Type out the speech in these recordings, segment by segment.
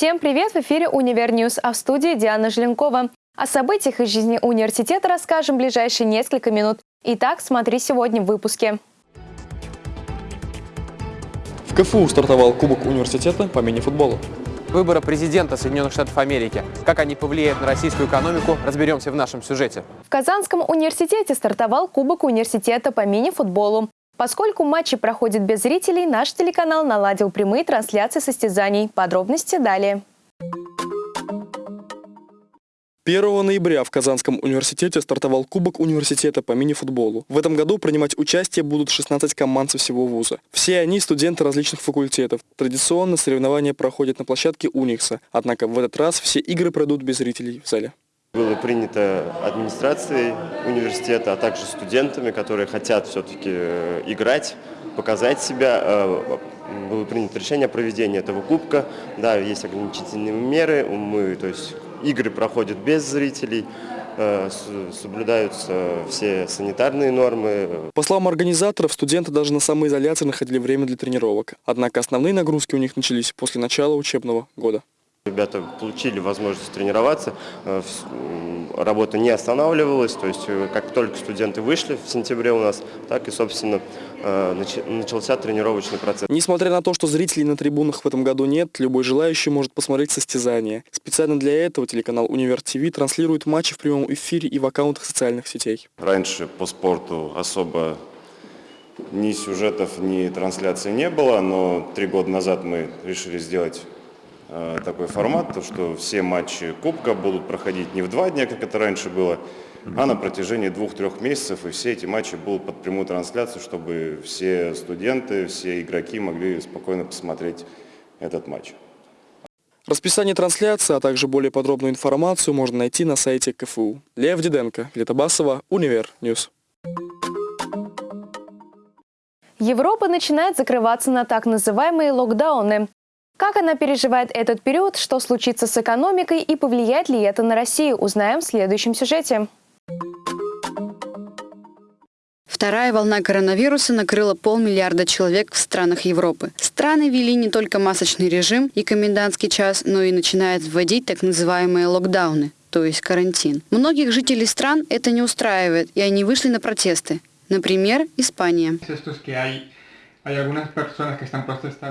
Всем привет! В эфире «Univer News», а в студии Диана Желенкова. О событиях из жизни университета расскажем в ближайшие несколько минут. Итак, смотри сегодня в выпуске. В КФУ стартовал Кубок университета по мини-футболу. Выборы президента Соединенных Штатов Америки. Как они повлияют на российскую экономику, разберемся в нашем сюжете. В Казанском университете стартовал Кубок университета по мини-футболу. Поскольку матчи проходят без зрителей, наш телеканал наладил прямые трансляции состязаний. Подробности далее. 1 ноября в Казанском университете стартовал Кубок университета по мини-футболу. В этом году принимать участие будут 16 команд со всего вуза. Все они студенты различных факультетов. Традиционно соревнования проходят на площадке Уникса, однако в этот раз все игры пройдут без зрителей в зале. Было принято администрацией университета, а также студентами, которые хотят все-таки э, играть, показать себя. Э, было принято решение о проведении этого кубка. Да, есть ограничительные меры, мы, то есть игры проходят без зрителей, э, соблюдаются все санитарные нормы. По словам организаторов, студенты даже на самоизоляции находили время для тренировок. Однако основные нагрузки у них начались после начала учебного года. Ребята получили возможность тренироваться, э, работа не останавливалась, то есть э, как только студенты вышли в сентябре у нас, так и, собственно, э, начался тренировочный процесс. Несмотря на то, что зрителей на трибунах в этом году нет, любой желающий может посмотреть состязание. Специально для этого телеканал Универ ТВ транслирует матчи в прямом эфире и в аккаунтах социальных сетей. Раньше по спорту особо ни сюжетов, ни трансляций не было, но три года назад мы решили сделать такой формат, то, что все матчи Кубка будут проходить не в два дня, как это раньше было, а на протяжении двух-трех месяцев, и все эти матчи будут под прямую трансляцию, чтобы все студенты, все игроки могли спокойно посмотреть этот матч. Расписание трансляции, а также более подробную информацию можно найти на сайте КФУ. Лев Диденко, Литобасова, Univer News. Европа начинает закрываться на так называемые локдауны. Как она переживает этот период, что случится с экономикой и повлияет ли это на Россию, узнаем в следующем сюжете. Вторая волна коронавируса накрыла полмиллиарда человек в странах Европы. Страны ввели не только масочный режим и комендантский час, но и начинают вводить так называемые локдауны, то есть карантин. Многих жителей стран это не устраивает, и они вышли на протесты. Например, Испания.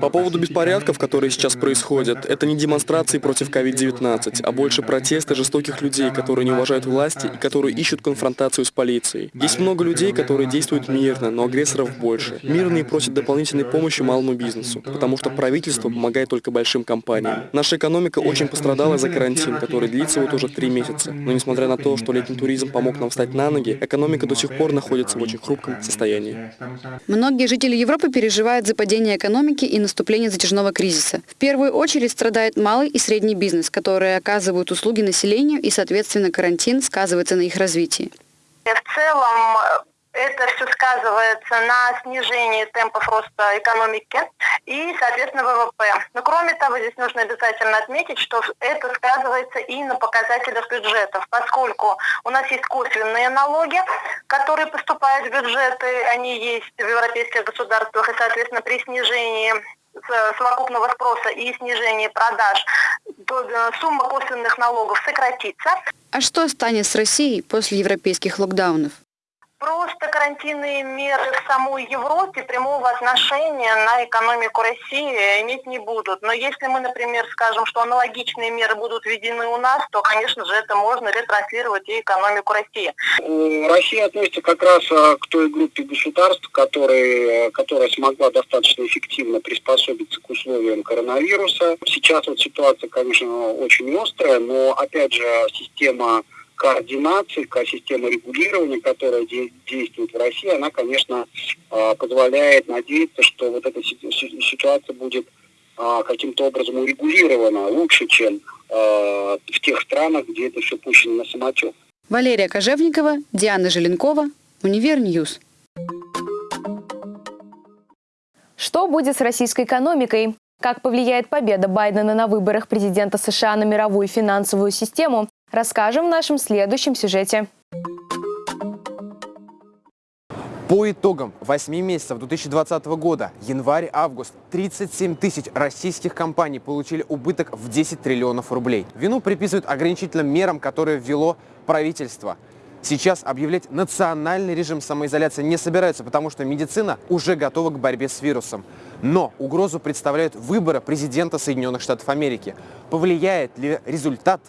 По поводу беспорядков, которые сейчас происходят, это не демонстрации против COVID-19, а больше протесты жестоких людей, которые не уважают власти и которые ищут конфронтацию с полицией. Есть много людей, которые действуют мирно, но агрессоров больше. Мирные просят дополнительной помощи малому бизнесу, потому что правительство помогает только большим компаниям. Наша экономика очень пострадала за карантин, который длится вот уже три месяца. Но несмотря на то, что летний туризм помог нам встать на ноги, экономика до сих пор находится в очень хрупком состоянии. Многие жители Европы переживает за падение экономики и наступление затяжного кризиса. В первую очередь страдает малый и средний бизнес, которые оказывают услуги населению и, соответственно, карантин сказывается на их развитии. В целом это все сказывается на снижении темпов роста экономики и, соответственно, ВВП. Но кроме того, здесь нужно обязательно отметить, что это сказывается и на показателях бюджетов, поскольку у нас есть косвенные налоги, которые поступают в бюджеты, они есть в европейских государствах, и, соответственно, при снижении совокупного спроса и снижении продаж, э, сумма косвенных налогов сократится. А что станет с Россией после европейских локдаунов? Просто карантинные меры в самой Европе прямого отношения на экономику России иметь не будут. Но если мы, например, скажем, что аналогичные меры будут введены у нас, то, конечно же, это можно ретранслировать и экономику России. Россия относится как раз э, к той группе государств, которые, которая смогла достаточно эффективно приспособиться к условиям коронавируса. Сейчас вот ситуация, конечно, очень острая, но, опять же, система координации, система регулирования, которая действует в России, она, конечно, а, позволяет надеяться, что вот эта ситуация будет а, каким-то образом урегулирована лучше, чем а, в тех странах, где это все пущено на самотек. Валерия Кожевникова, Диана Желенкова, Univer News. Что будет с российской экономикой? Как повлияет победа Байдена на выборах президента США на мировую финансовую систему? Расскажем в нашем следующем сюжете. По итогам 8 месяцев 2020 года, январь-август, 37 тысяч российских компаний получили убыток в 10 триллионов рублей. Вину приписывают ограничительным мерам, которые ввело правительство. Сейчас объявлять национальный режим самоизоляции не собираются, потому что медицина уже готова к борьбе с вирусом. Но угрозу представляют выборы президента Соединенных Штатов Америки. Повлияет ли результат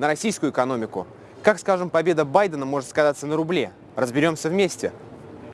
на российскую экономику? Как, скажем, победа Байдена может сказаться на рубле? Разберемся вместе.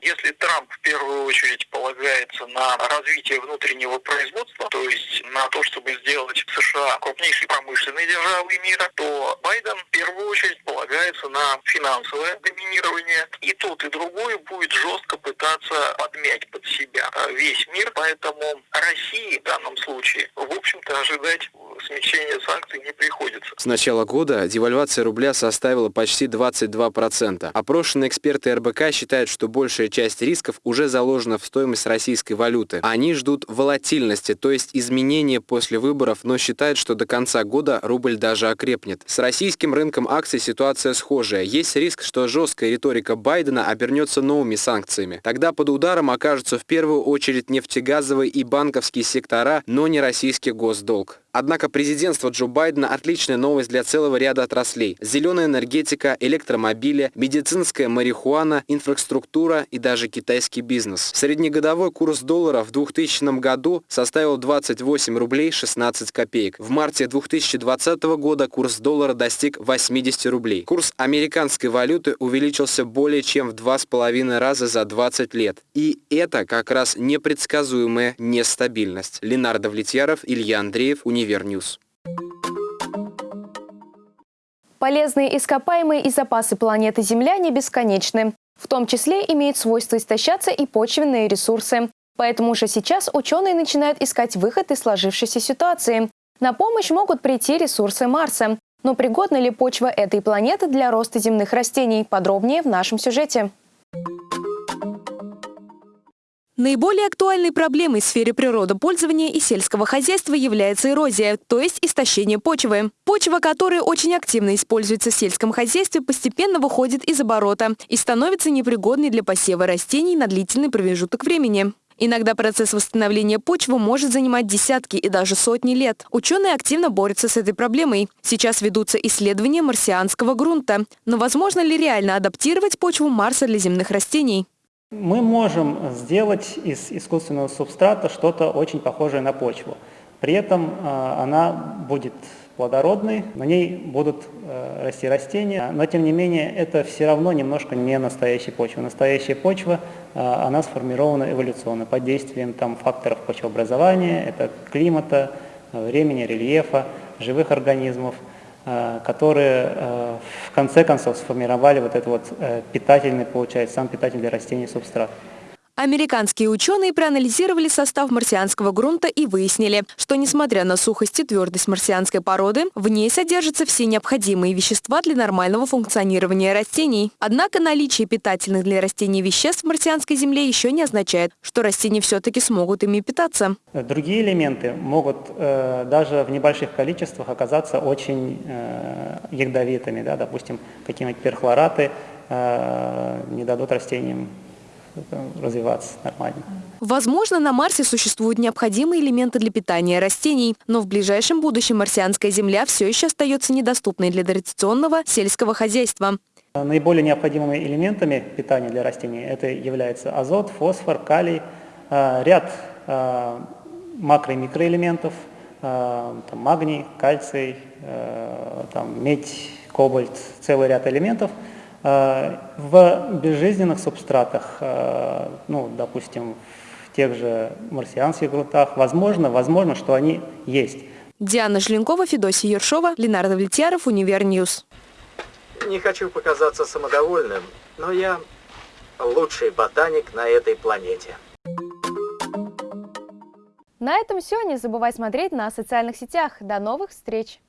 Если Трамп в первую очередь полагается на развитие внутреннего производства, то есть на то, чтобы сделать США крупнейшей промышленной державой мира, то Байден в первую очередь полагается на финансовое доминирование. И тот, и другой будет жестко пытаться подмять под себя весь мир. Поэтому России в данном случае, в общем-то, ожидать смягчения санкций не приходится. С начала года девальвация рубля составила почти 22%. Опрошенные эксперты РБК считают, что большая часть рисков уже заложена в стоимость российской валюты. Они ждут волатильности, то есть изменения после выборов, но считают, что до конца года рубль даже окрепнет. С российским рынком акций ситуация схожая. Есть риск, что жесткая риторика Байдена обернется новыми санкциями. Тогда под ударом окажутся в первую очередь нефтегазовые и банковские сектора, но не российский госдолг. Однако президентство Джо Байдена – отличная новость для целого ряда отраслей. Зеленая энергетика, электромобили, медицинская марихуана, инфраструктура и даже китайский бизнес. Среднегодовой курс доллара в 2000 году составил 28 рублей 16 копеек. В марте 2020 года курс доллара достиг 80 рублей. Курс американской валюты увеличился более чем в 2,5 раза за 20 лет. И это как раз непредсказуемая нестабильность. Ленар Давлетьяров, Илья Андреев, Университет Univer News. Полезные ископаемые и запасы планеты Земля не бесконечны. В том числе имеют свойство истощаться и почвенные ресурсы. Поэтому уже сейчас ученые начинают искать выход из сложившейся ситуации. На помощь могут прийти ресурсы Марса. Но пригодна ли почва этой планеты для роста земных растений? Подробнее в нашем сюжете. Наиболее актуальной проблемой в сфере природопользования и сельского хозяйства является эрозия, то есть истощение почвы. Почва, которая очень активно используется в сельском хозяйстве, постепенно выходит из оборота и становится непригодной для посева растений на длительный промежуток времени. Иногда процесс восстановления почвы может занимать десятки и даже сотни лет. Ученые активно борются с этой проблемой. Сейчас ведутся исследования марсианского грунта. Но возможно ли реально адаптировать почву Марса для земных растений? Мы можем сделать из искусственного субстрата что-то очень похожее на почву. При этом а, она будет плодородной, на ней будут э, расти растения, но тем не менее это все равно немножко не настоящая почва. Настоящая почва, а, она сформирована эволюционно под действием там, факторов почвообразования, это климата, времени, рельефа, живых организмов – Э, которые э, в конце концов сформировали вот этот вот э, питательный, получается, сам питательный растений субстрат. Американские ученые проанализировали состав марсианского грунта и выяснили, что несмотря на сухость и твердость марсианской породы, в ней содержатся все необходимые вещества для нормального функционирования растений. Однако наличие питательных для растений веществ в марсианской земле еще не означает, что растения все-таки смогут ими питаться. Другие элементы могут э, даже в небольших количествах оказаться очень э, ядовитыми. Да? Допустим, какие-нибудь перхлораты э, не дадут растениям развиваться нормально. Возможно, на Марсе существуют необходимые элементы для питания растений, но в ближайшем будущем марсианская земля все еще остается недоступной для традиционного сельского хозяйства. Наиболее необходимыми элементами питания для растений это является азот, фосфор, калий, а, ряд а, макро- и микроэлементов, а, там, магний, кальций, там, медь, кобальт, целый ряд элементов – в безжизненных субстратах, э, ну, допустим, в тех же марсианских грунтах, возможно, возможно, что они есть. Диана Желенкова, Федосия Ершова, Ленар Давлетьяров, Univer News. Не хочу показаться самодовольным, но я лучший ботаник на этой планете. На этом все. Не забывай смотреть на социальных сетях. До новых встреч!